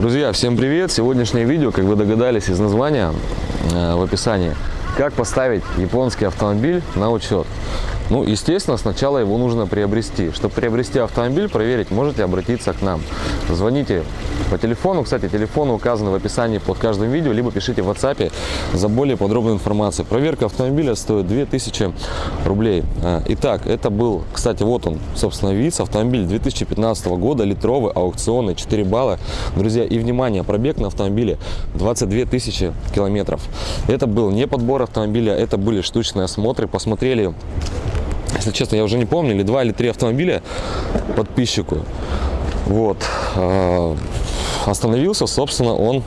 Друзья, всем привет! Сегодняшнее видео, как вы догадались из названия э, в описании, как поставить японский автомобиль на учет. Ну, естественно, сначала его нужно приобрести. Чтобы приобрести автомобиль, проверить, можете обратиться к нам. Звоните по телефону. Кстати, телефон указан в описании под каждым видео, либо пишите в WhatsApp за более подробную информацию. Проверка автомобиля стоит 2000 рублей. А, итак, это был, кстати, вот он, собственно, вид. Автомобиль 2015 года, литровый, аукционный, 4 балла. Друзья, и внимание, пробег на автомобиле 22 тысячи километров. Это был не подбор автомобиля, это были штучные осмотры. Посмотрели если честно, я уже не помню, или два, или три автомобиля подписчику. Вот. А, остановился, собственно, он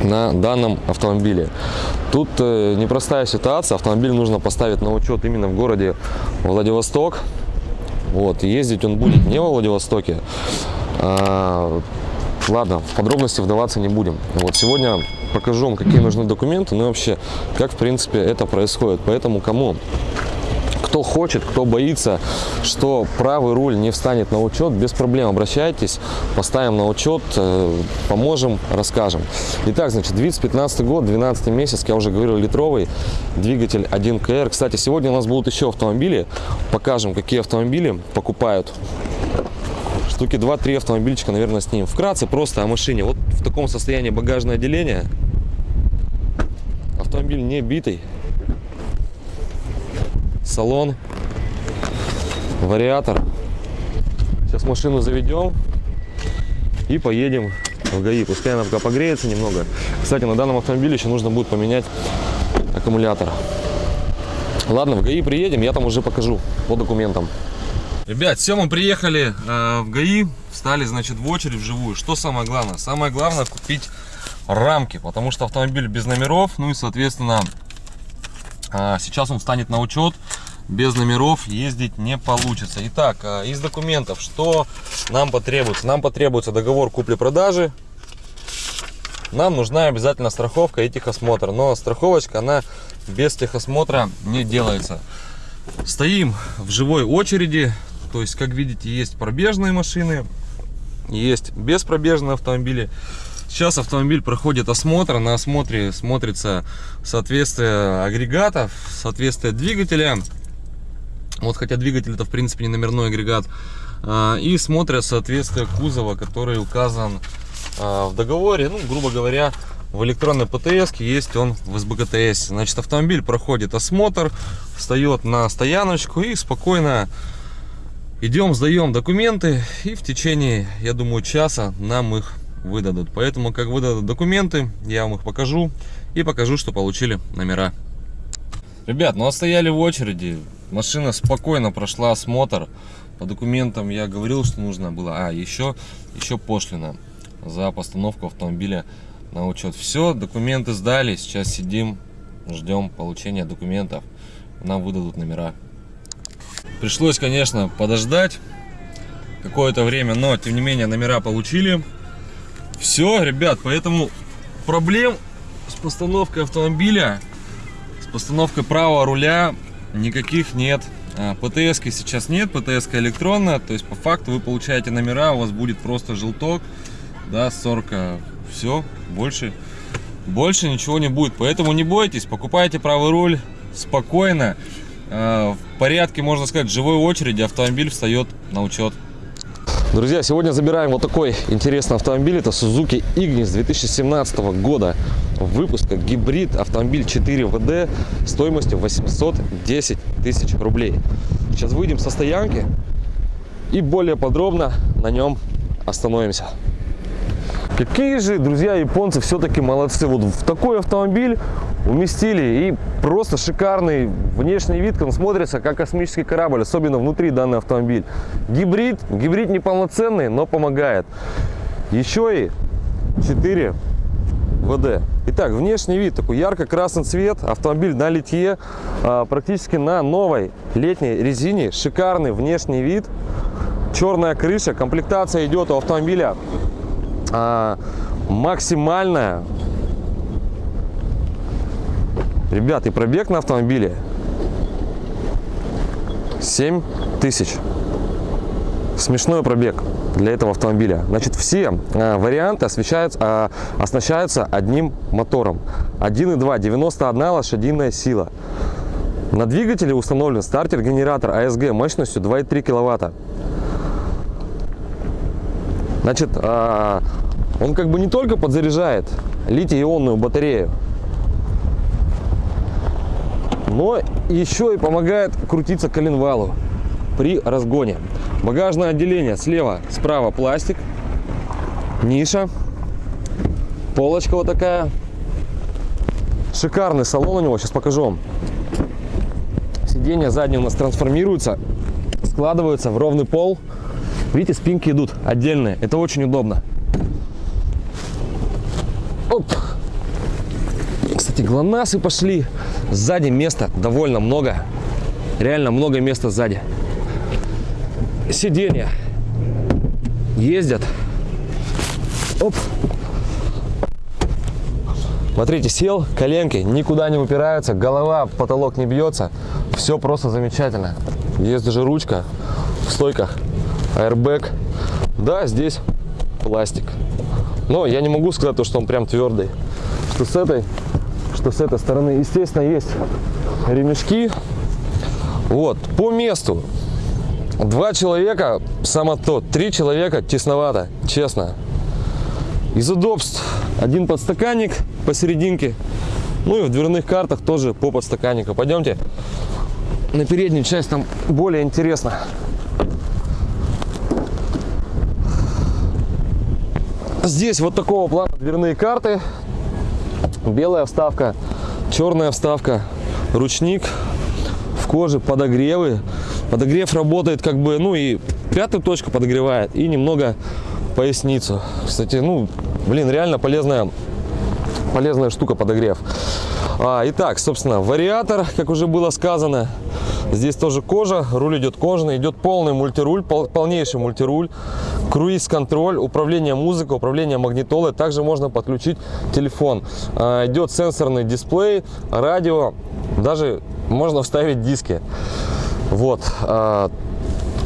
на данном автомобиле. Тут э, непростая ситуация. Автомобиль нужно поставить на учет именно в городе Владивосток. Вот. Ездить он будет не во Владивостоке. А, ладно, в подробности вдаваться не будем. Вот сегодня покажу вам, какие нужны документы, ну и вообще, как в принципе это происходит. Поэтому кому кто хочет, кто боится, что правый руль не встанет на учет, без проблем обращайтесь, поставим на учет, э, поможем, расскажем. Итак, значит, 2015 год, 12 месяц, я уже говорил, литровый двигатель 1КР. Кстати, сегодня у нас будут еще автомобили, покажем, какие автомобили покупают штуки 2-3 автомобильчика, наверное, с ним. Вкратце просто о машине. Вот в таком состоянии багажное отделение. Автомобиль не битый салон, вариатор. Сейчас машину заведем и поедем в ГАИ. Пускай она пока погреется немного. Кстати, на данном автомобиле еще нужно будет поменять аккумулятор. Ладно, в ГАИ приедем, я там уже покажу по документам. Ребят, все, мы приехали э, в ГАИ, встали, значит, в очередь вживую. Что самое главное? Самое главное купить рамки, потому что автомобиль без номеров, ну и, соответственно, э, сейчас он станет на учет без номеров ездить не получится. Итак, а, из документов, что нам потребуется? Нам потребуется договор купли-продажи. Нам нужна обязательно страховка и техосмотр. Но страховочка, она без техосмотра не делается. Стоим в живой очереди. То есть, как видите, есть пробежные машины, есть беспробежные автомобили. Сейчас автомобиль проходит осмотр. На осмотре смотрится соответствие агрегатов, соответствие двигателя вот, хотя двигатель это в принципе не номерной агрегат. А, и смотрят соответствие кузова, который указан а, в договоре. Ну, грубо говоря, в электронной ПТС есть он в СБГТС. Значит, автомобиль проходит осмотр, встает на стояночку и спокойно идем, сдаем документы. И в течение, я думаю, часа нам их выдадут. Поэтому, как выдадут документы, я вам их покажу и покажу, что получили номера. Ребят, ну стояли в очереди. Машина спокойно прошла осмотр. По документам я говорил, что нужно было. А, еще, еще пошлина за постановку автомобиля на учет. Все, документы сдали. Сейчас сидим, ждем получения документов. Нам выдадут номера. Пришлось, конечно, подождать какое-то время, но тем не менее номера получили. Все, ребят, поэтому проблем с постановкой автомобиля Постановка правого руля никаких нет. А, ПТС сейчас нет, ПТС электронная, то есть по факту вы получаете номера, у вас будет просто желток, да, 40, все, больше, больше ничего не будет. Поэтому не бойтесь, покупайте правый руль спокойно, в порядке, можно сказать, живой очереди автомобиль встает на учет. Друзья, сегодня забираем вот такой интересный автомобиль. Это Suzuki Ignis 2017 года выпуска. Гибрид автомобиль 4 ВД стоимостью 810 тысяч рублей. Сейчас выйдем со стоянки и более подробно на нем остановимся. Какие же, друзья, японцы все-таки молодцы. Вот в такой автомобиль уместили и просто шикарный внешний вид, он смотрится как космический корабль, особенно внутри данный автомобиль. Гибрид, гибрид неполноценный, но помогает. Еще и 4 ВД. Итак, внешний вид такой ярко-красный цвет, автомобиль на литье, а, практически на новой летней резине, шикарный внешний вид, черная крыша, комплектация идет у автомобиля а, максимальная. Ребят, и пробег на автомобиле 7 тысяч. смешной пробег для этого автомобиля. Значит, все э, варианты освещаются, э, оснащаются одним мотором. 1.2, 91 лошадиная сила. На двигателе установлен стартер-генератор АСГ мощностью 2,3 киловатта. Значит, э, он как бы не только подзаряжает литий-ионную батарею, но еще и помогает крутиться коленвалу при разгоне. Багажное отделение слева, справа пластик, ниша, полочка вот такая. Шикарный салон у него, сейчас покажу вам. Сиденья задние у нас трансформируются, складываются в ровный пол. Видите, спинки идут отдельные, это очень удобно. Оп. Кстати, глонасы пошли. Сзади места довольно много. Реально много места сзади. Сиденья ездят. Оп. Смотрите, сел, коленки никуда не упираются, голова, потолок не бьется. Все просто замечательно. Есть даже ручка в стойках, airbag. Да, здесь пластик. Но я не могу сказать, что он прям твердый. Что с этой, что с этой стороны. Естественно, есть ремешки. Вот, по месту. Два человека, само то, три человека тесновато, честно. Из удобств один подстаканник посерединке. Ну и в дверных картах тоже по подстаканнику. Пойдемте на переднюю часть, там более интересно. Здесь вот такого плана дверные карты. Белая вставка, черная вставка, ручник в коже, подогревы. Подогрев работает как бы, ну и пятую точку подогревает и немного поясницу. Кстати, ну, блин, реально полезная, полезная штука подогрев. А, итак, собственно, вариатор, как уже было сказано, Здесь тоже кожа, руль идет кожаный, идет полный мультируль, пол, полнейший мультируль, круиз-контроль, управление музыкой, управление магнитолой. Также можно подключить телефон. А, идет сенсорный дисплей, радио, даже можно вставить диски. Вот. А,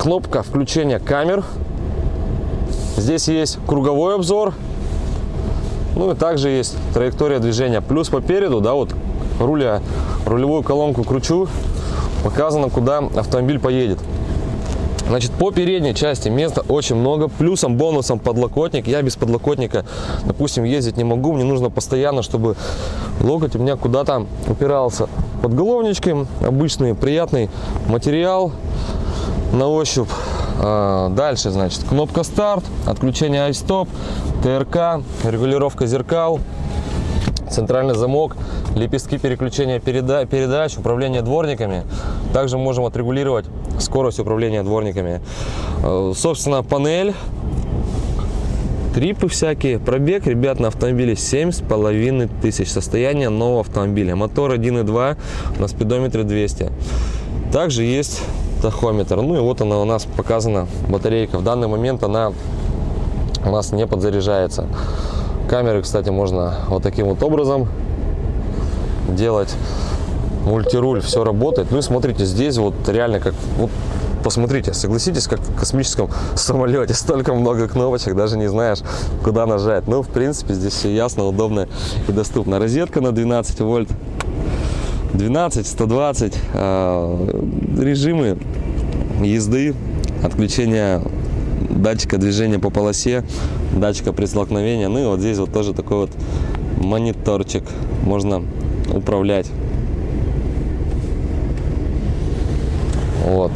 кнопка включения камер. Здесь есть круговой обзор. Ну и также есть траектория движения. Плюс по переду, да, вот руля, рулевую колонку кручу, показано, куда автомобиль поедет. Значит, по передней части места очень много. Плюсом, бонусом подлокотник. Я без подлокотника, допустим, ездить не могу. Мне нужно постоянно, чтобы локоть у меня куда-то упирался. Подголовнички обычный, приятный материал на ощупь. А, дальше, значит, кнопка старт, отключение iStop, ТРК, регулировка зеркал, центральный замок, лепестки переключения переда передач, управление дворниками. Также можем отрегулировать скорость управления дворниками. Э, собственно, панель, трипы всякие. Пробег, ребят, на автомобиле семь с половиной тысяч. Состояние нового автомобиля. Мотор 1.2 на спидометре 200. Также есть тахометр. Ну и вот она у нас показана, батарейка. В данный момент она у нас не подзаряжается. Камеры, кстати, можно вот таким вот образом делать. Мультируль, все работает. Ну и смотрите, здесь вот реально как... Вот, посмотрите, согласитесь, как в космическом самолете. Столько много кнопочек, даже не знаешь, куда нажать. Ну, в принципе, здесь все ясно, удобно и доступно. Розетка на 12 вольт. 12, 120. Э, режимы езды, отключение датчика движения по полосе, датчика при столкновении. Ну и вот здесь вот тоже такой вот мониторчик. Можно управлять. Вот.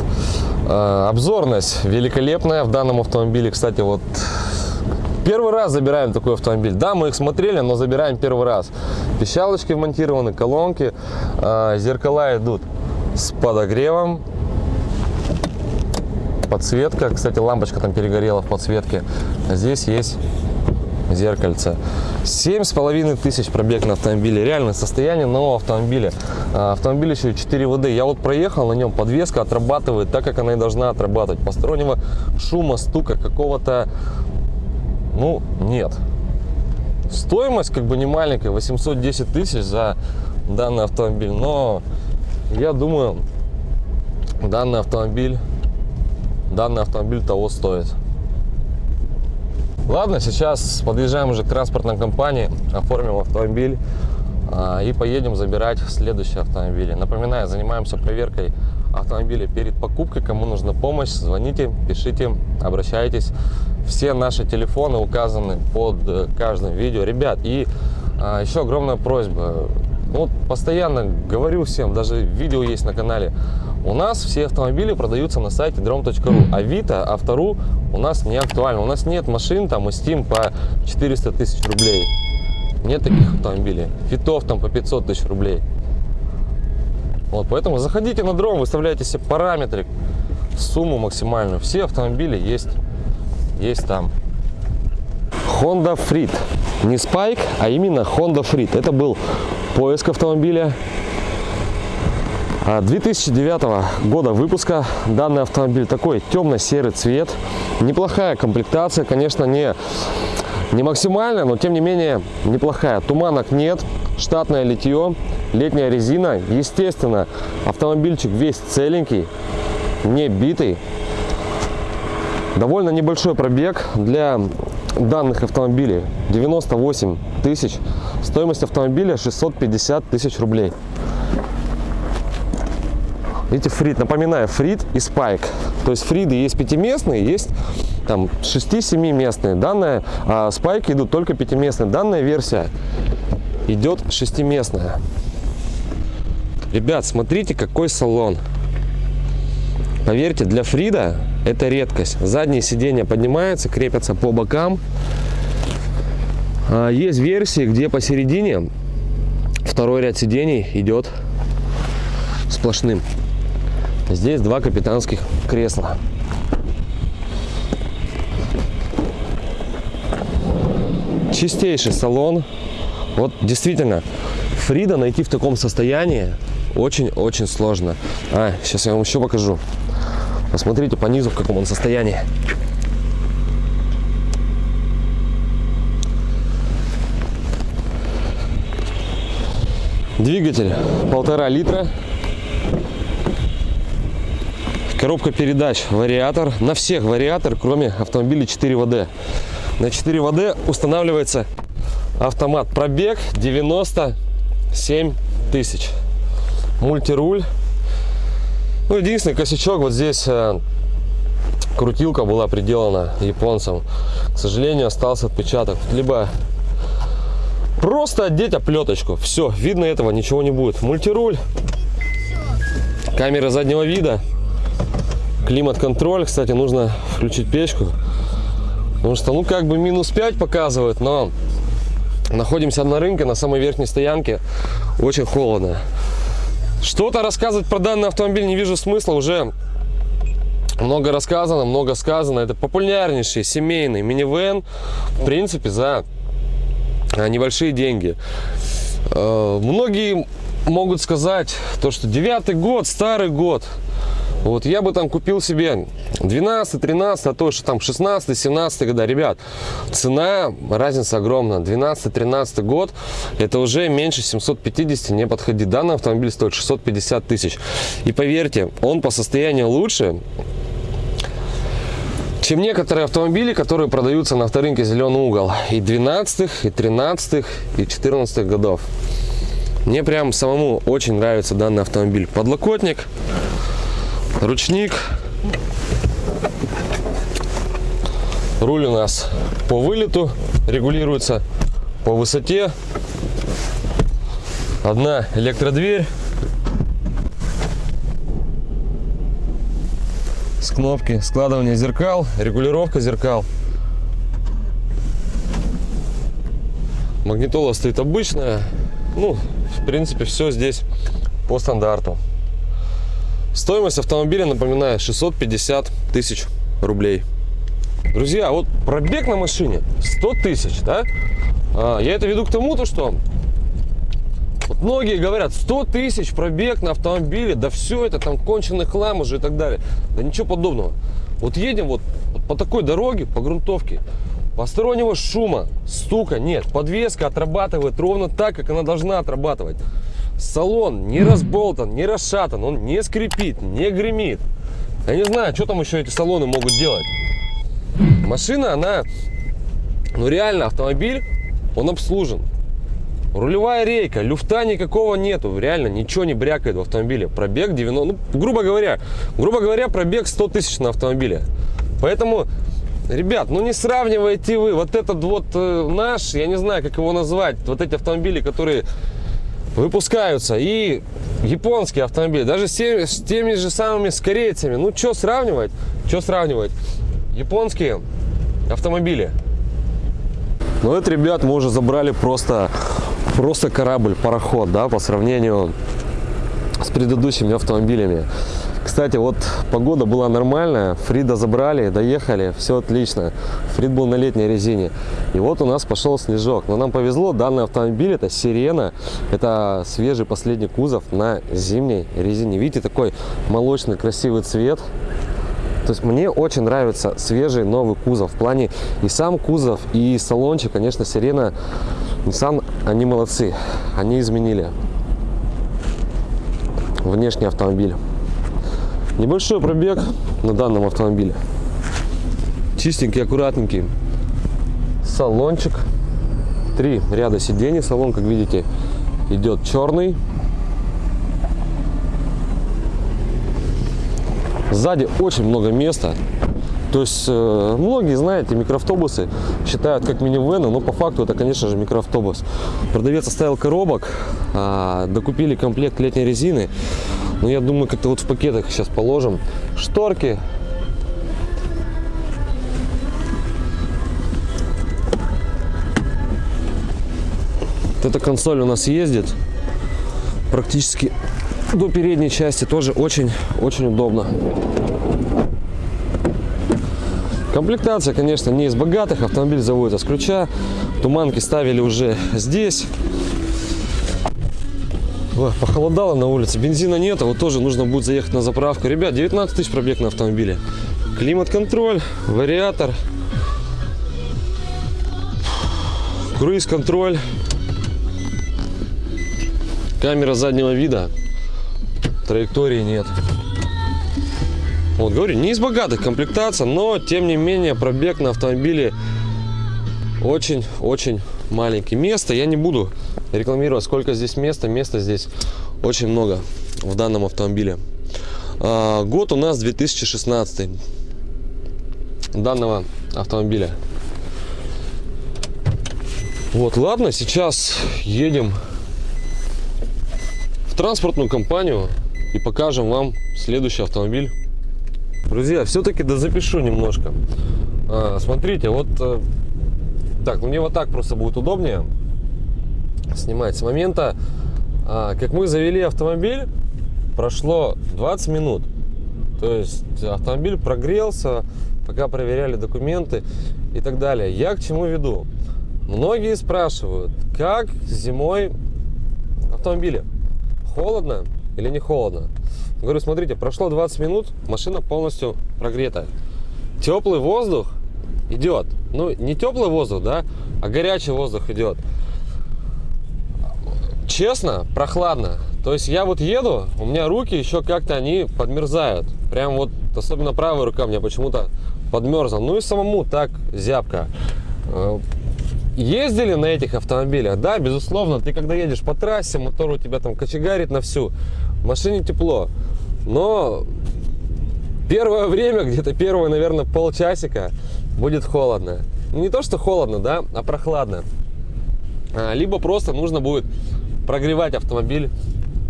Э, обзорность великолепная в данном автомобиле. Кстати, вот первый раз забираем такой автомобиль. Да, мы их смотрели, но забираем первый раз. Пищалочки вмонтированы, колонки, э, зеркала идут с подогревом. Подсветка, кстати, лампочка там перегорела в подсветке. Здесь есть зеркальце. Семь с половиной тысяч пробег на автомобиле. Реальное состояние нового автомобиля. А, автомобиль еще 4 ВД. Я вот проехал на нем, подвеска отрабатывает так, как она и должна отрабатывать. Постороннего шума, стука какого-то, ну, нет. Стоимость как бы не маленькая, 810 тысяч за данный автомобиль. Но я думаю, данный автомобиль данный автомобиль того стоит. Ладно, сейчас подъезжаем уже к транспортной компании, оформим автомобиль а, и поедем забирать следующие автомобили. Напоминаю, занимаемся проверкой автомобиля перед покупкой. Кому нужна помощь, звоните, пишите, обращайтесь. Все наши телефоны указаны под э, каждым видео. Ребят, и а, еще огромная просьба. Вот постоянно говорю всем, даже видео есть на канале. У нас все автомобили продаются на сайте drom.ru. Авито, Автору у нас не актуально. У нас нет машин там и Steam по 400 тысяч рублей. Нет таких автомобилей. Фитов там по 500 тысяч рублей. Вот, поэтому заходите на дром, выставляйте себе параметры, сумму максимальную. Все автомобили есть, есть там. Honda Freed. Не Spike, а именно Honda Freed. Это был поиск автомобиля. 2009 а, года выпуска. Данный автомобиль такой темно-серый цвет. Неплохая комплектация конечно не не максимальная но тем не менее неплохая. Туманок нет штатное литье летняя резина. Естественно автомобильчик весь целенький не битый. Довольно небольшой пробег для данных автомобилей. 98 тысяч стоимость автомобиля 650 тысяч рублей Видите, фрит, напоминаю, фрит и спайк. То есть фриды есть пятиместные, есть там 6-7 местные. Данная, а спайки идут только пятиместные. Данная версия идет шестиместная. Ребят, смотрите, какой салон. Поверьте, для Фрида это редкость. Задние сиденья поднимаются, крепятся по бокам. А, есть версии, где посередине второй ряд сидений идет сплошным. Здесь два капитанских кресла. Чистейший салон. Вот действительно, Фрида найти в таком состоянии очень-очень сложно. А, сейчас я вам еще покажу. Посмотрите по низу, в каком он состоянии. Двигатель полтора литра Коробка передач, вариатор. На всех вариатор, кроме автомобиля 4ВД. На 4ВД устанавливается автомат. Пробег 97 тысяч. Мультируль. Ну, единственный косячок вот здесь э, крутилка была приделана японцам. К сожалению, остался отпечаток. Либо просто одеть оплеточку. Все, видно этого ничего не будет. Мультируль. Камера заднего вида климат-контроль. Кстати, нужно включить печку. Потому что, ну, как бы минус 5 показывает, но находимся на рынке, на самой верхней стоянке. Очень холодно. Что-то рассказывать про данный автомобиль не вижу смысла. Уже много рассказано, много сказано. Это популярнейший семейный минивэн. В принципе, за небольшие деньги. Э, многие могут сказать, то, что девятый год, старый год. Вот я бы там купил себе 12, 13, а то, что там 16, 17 года. Ребят, цена, разница огромная. 12, 13 год, это уже меньше 750 не подходит. Данный автомобиль стоит 650 тысяч. И поверьте, он по состоянию лучше, чем некоторые автомобили, которые продаются на авторынке «Зеленый угол» и 12 и 13 и 14 годов. Мне прям самому очень нравится данный автомобиль. Подлокотник, ручник. Руль у нас по вылету регулируется по высоте. Одна электродверь. Кнопки складывания зеркал, регулировка зеркал. Магнитола стоит обычная. Ну, в принципе, все здесь по стандарту. Стоимость автомобиля, напоминаю, 650 тысяч рублей. Друзья, вот пробег на машине 100 тысяч, да? А, я это веду к тому, то, что вот многие говорят, 100 тысяч пробег на автомобиле, да все это там конченый хлам уже и так далее. Да ничего подобного. Вот едем вот по такой дороге, по грунтовке, постороннего шума, стука нет. Подвеска отрабатывает ровно так, как она должна отрабатывать. Салон не разболтан, не расшатан, он не скрипит, не гремит. Я не знаю, что там еще эти салоны могут делать. Машина, она, ну реально автомобиль, он обслужен. Рулевая рейка, люфта никакого нету, реально ничего не брякает в автомобиле. Пробег 90, ну, грубо говоря, грубо говоря, пробег 100 тысяч на автомобиле. Поэтому, ребят, ну не сравнивайте вы вот этот вот э, наш, я не знаю, как его назвать, вот эти автомобили, которые выпускаются, и японские автомобили, даже с теми, с теми же самыми с корейцами. Ну, что сравнивать? Что сравнивать? Японские автомобили. Ну, это, ребят, мы уже забрали просто просто корабль, пароход, да, по сравнению с предыдущими автомобилями. Кстати, вот погода была нормальная, Фрида забрали, доехали, все отлично. Фрид был на летней резине. И вот у нас пошел снежок. Но нам повезло, данный автомобиль это Сирена, это свежий последний кузов на зимней резине. Видите, такой молочный красивый цвет. То есть мне очень нравится свежий новый кузов. В плане и сам кузов, и салончик, конечно, Сирена Nissan, они молодцы, они изменили внешний автомобиль. Небольшой пробег на данном автомобиле. Чистенький, аккуратненький. Салончик. Три ряда сидений. Салон, как видите, идет черный. Сзади очень много места. То есть э, многие, знаете, микроавтобусы считают как минивены, но по факту это, конечно же, микроавтобус. Продавец оставил коробок, а, докупили комплект летней резины. Но я думаю, как-то вот в пакетах сейчас положим. Шторки. Вот эта консоль у нас ездит практически до передней части тоже очень-очень удобно. Комплектация, конечно, не из богатых. Автомобиль заводится с ключа. Туманки ставили уже здесь. Ой, похолодало на улице. Бензина нет, вот тоже нужно будет заехать на заправку. Ребят, 19 тысяч пробег на автомобиле. Климат-контроль, вариатор. Круиз-контроль. Камера заднего вида. Траектории нет. Вот, говорю, не из богатых комплектация, но, тем не менее, пробег на автомобиле очень-очень маленький. Место я не буду рекламировать, сколько здесь места. Места здесь очень много в данном автомобиле. А, год у нас 2016 данного автомобиля. Вот, ладно, сейчас едем в транспортную компанию и покажем вам следующий автомобиль. Друзья, все-таки да запишу немножко. А, смотрите, вот э, так, ну мне вот так просто будет удобнее снимать. С момента, а, как мы завели автомобиль, прошло 20 минут. То есть автомобиль прогрелся, пока проверяли документы и так далее. Я к чему веду? Многие спрашивают, как зимой автомобиле? Холодно или не холодно? Говорю, смотрите, прошло 20 минут, машина полностью прогрета. Теплый воздух идет. Ну, не теплый воздух, да, а горячий воздух идет. Честно, прохладно. То есть я вот еду, у меня руки еще как-то они подмерзают. Прям вот, особенно правая рука у меня почему-то подмерзла. Ну и самому так зябко. Э, ездили на этих автомобилях? Да, безусловно. Ты когда едешь по трассе, мотор у тебя там кочегарит на всю. В машине тепло. Но первое время, где-то первое, наверное, полчасика будет холодно. Не то, что холодно, да, а прохладно. А, либо просто нужно будет прогревать автомобиль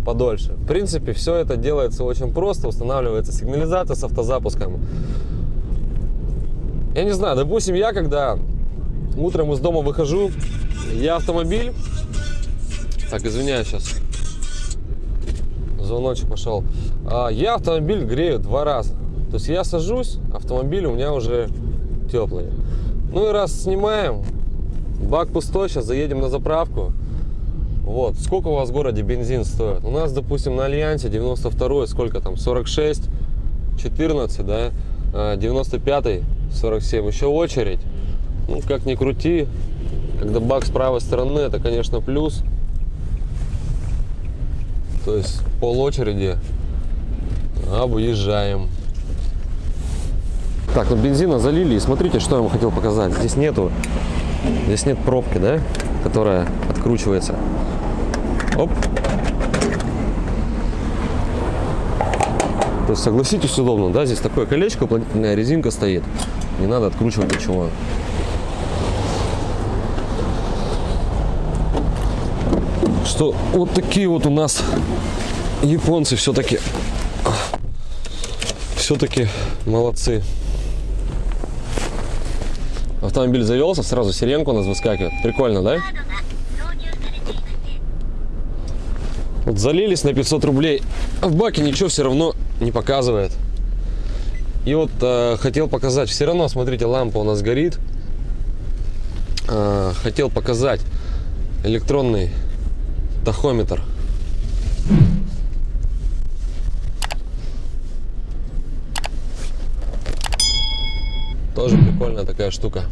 подольше. В принципе, все это делается очень просто. Устанавливается сигнализация с автозапуском. Я не знаю, допустим, я когда утром из дома выхожу, я автомобиль... Так, извиняюсь сейчас звоночек пошел. А, я автомобиль грею два раза. То есть я сажусь, автомобиль у меня уже теплый. Ну и раз снимаем, бак пустой, сейчас заедем на заправку. Вот, сколько у вас в городе бензин стоит? У нас, допустим, на Альянсе 92 сколько там, 46, 14, да, 95, 47, еще очередь. Ну, как ни крути, когда бак с правой стороны, это, конечно, плюс. То есть пол очереди объезжаем. Так, ну бензина залили, и смотрите, что я вам хотел показать. Здесь нету, здесь нет пробки, да, которая откручивается. Оп. То есть, согласитесь, удобно, да, здесь такое колечко, уплотнительная резинка стоит. Не надо откручивать ничего. Что вот такие вот у нас японцы все-таки все-таки молодцы. Автомобиль завелся, сразу сиренка у нас выскакивает. Прикольно, да? Вот залились на 500 рублей, а в баке ничего все равно не показывает. И вот э, хотел показать, все равно, смотрите, лампа у нас горит. Э, хотел показать электронный тахометр. такая штука.